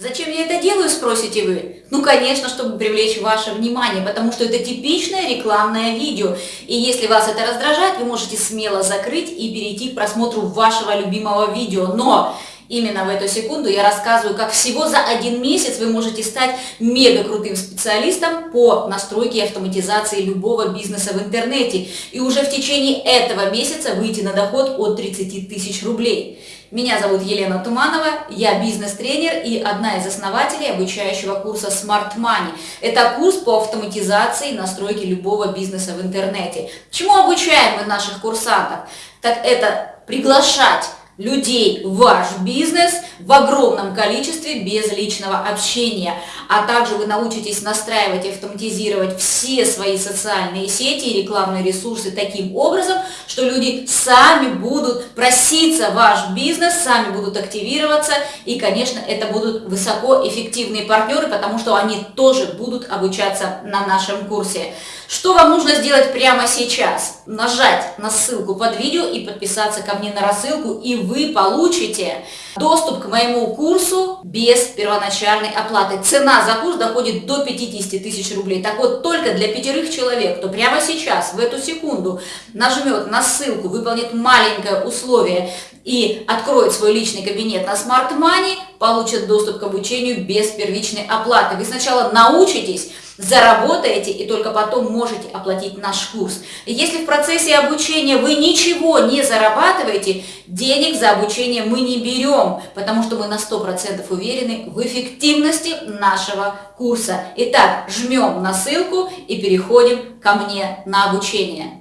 Зачем я это делаю, спросите вы? Ну, конечно, чтобы привлечь ваше внимание, потому что это типичное рекламное видео. И если вас это раздражает, вы можете смело закрыть и перейти к просмотру вашего любимого видео. Но именно в эту секунду я рассказываю, как всего за один месяц вы можете стать мега крутым специалистом по настройке и автоматизации любого бизнеса в интернете. И уже в течение этого месяца выйти на доход от 30 тысяч рублей. Меня зовут Елена Туманова, я бизнес-тренер и одна из основателей обучающего курса Smart Money. Это курс по автоматизации и настройке любого бизнеса в интернете. Чему обучаем мы наших курсантов? Так это приглашать людей ваш бизнес в огромном количестве без личного общения. А также вы научитесь настраивать и автоматизировать все свои социальные сети и рекламные ресурсы таким образом, что люди сами будут проситься в ваш бизнес, сами будут активироваться. И, конечно, это будут высокоэффективные партнеры, потому что они тоже будут обучаться на нашем курсе. Что вам нужно сделать прямо сейчас? Нажать на ссылку под видео и подписаться ко мне на рассылку, и вы получите доступ к моему курсу без первоначальной оплаты. Цена за курс доходит до 50 тысяч рублей. Так вот, только для пятерых человек, кто прямо сейчас, в эту секунду, нажмет на ссылку, выполнит маленькое условие и откроет свой личный кабинет на Smart Money, получит доступ к обучению без первичной оплаты. Вы сначала научитесь заработаете и только потом можете оплатить наш курс. Если в процессе обучения вы ничего не зарабатываете, денег за обучение мы не берем, потому что мы на 100% уверены в эффективности нашего курса. Итак, жмем на ссылку и переходим ко мне на обучение.